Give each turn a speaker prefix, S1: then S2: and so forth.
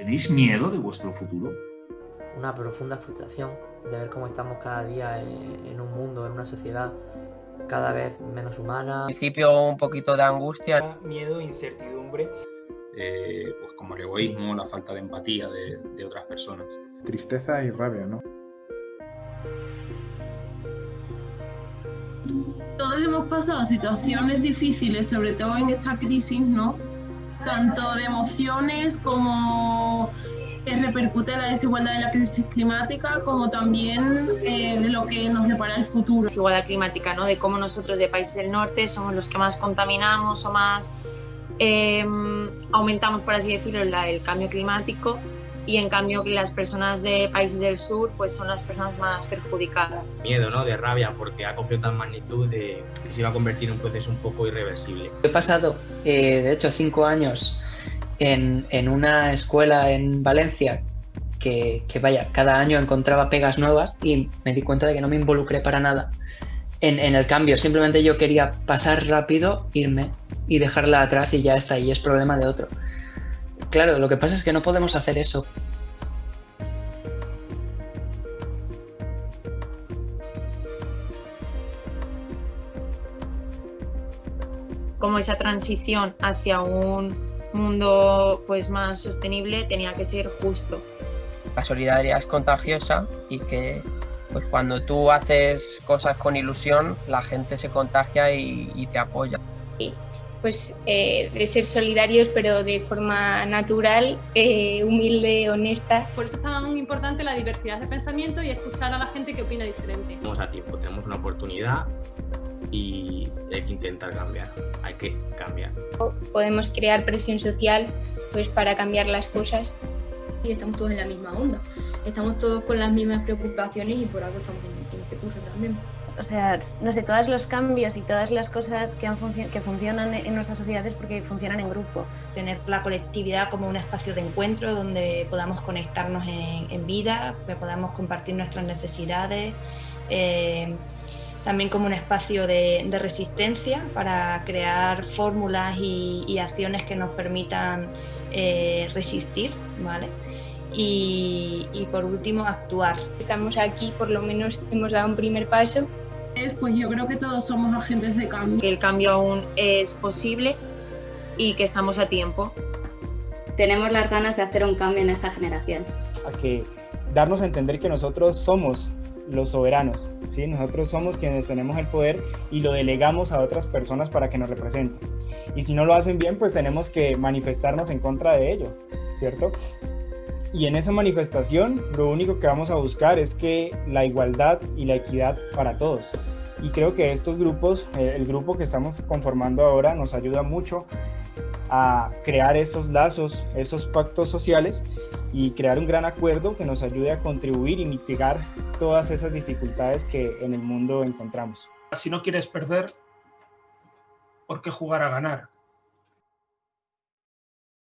S1: ¿Tenéis miedo de vuestro futuro?
S2: Una profunda frustración de ver cómo estamos cada día en un mundo, en una sociedad cada vez menos humana.
S3: Al principio un poquito de angustia.
S4: Miedo, incertidumbre.
S5: Eh, pues como el egoísmo, la falta de empatía de, de otras personas.
S6: Tristeza y rabia, ¿no?
S7: Todos hemos pasado situaciones difíciles, sobre todo en esta crisis, ¿no? Tanto de emociones como que repercute la desigualdad de la crisis climática, como también eh, de lo que nos depara el futuro.
S8: Desigualdad climática, ¿no? De cómo nosotros de países del norte somos los que más contaminamos o más eh, aumentamos, por así decirlo, el cambio climático y en cambio que las personas de países del sur pues son las personas más perjudicadas.
S9: Miedo, ¿no? De rabia porque ha cogido tal magnitud de que se iba a convertir en un proceso un poco irreversible.
S10: He pasado, eh, de hecho, cinco años en, en, una escuela en Valencia que, que, vaya, cada año encontraba pegas nuevas y me di cuenta de que no me involucré para nada en, en el cambio. Simplemente yo quería pasar rápido, irme y dejarla atrás y ya está, y es problema de otro. Claro, lo que pasa es que no podemos hacer eso.
S8: Como esa transición hacia un mundo pues más sostenible tenía que ser justo.
S3: La solidaridad es contagiosa y que pues cuando tú haces cosas con ilusión la gente se contagia y, y te apoya.
S11: Sí pues eh, de ser solidarios pero de forma natural, eh, humilde, honesta.
S12: Por eso es tan importante la diversidad de pensamiento y escuchar a la gente que opina diferente.
S9: Tenemos a tiempo, tenemos una oportunidad y hay que intentar cambiar, hay que cambiar.
S11: Podemos crear presión social pues para cambiar las cosas.
S13: Y estamos todos en la misma onda, estamos todos con las mismas preocupaciones y por algo estamos en este curso también
S14: o sea, no sé, todos los cambios y todas las cosas que, han que funcionan en nuestras sociedades porque funcionan en grupo.
S15: Tener la colectividad como un espacio de encuentro donde podamos conectarnos en, en vida, que podamos compartir nuestras necesidades, eh, también como un espacio de, de resistencia para crear fórmulas y, y, acciones que nos permitan eh, resistir, ¿vale? Y, y, por último actuar.
S11: Estamos aquí, por lo menos hemos dado un primer paso
S7: pues yo creo que todos somos agentes de cambio.
S8: Que el cambio aún es posible y que estamos a tiempo.
S16: Tenemos las ganas de hacer un cambio en esta generación.
S4: A que darnos a entender que nosotros somos los soberanos, ¿sí? nosotros somos quienes tenemos el poder y lo delegamos a otras personas para que nos representen. Y si no lo hacen bien, pues tenemos que manifestarnos en contra de ello, ¿cierto? Y en esa manifestación lo único que vamos a buscar es que la igualdad y la equidad para todos. Y creo que estos grupos, eh, el grupo que estamos conformando ahora nos ayuda mucho a crear estos lazos, esos pactos sociales y crear un gran acuerdo que nos ayude a contribuir y mitigar todas esas dificultades que en el mundo encontramos.
S17: Si no quieres perder, ¿por qué jugar a ganar?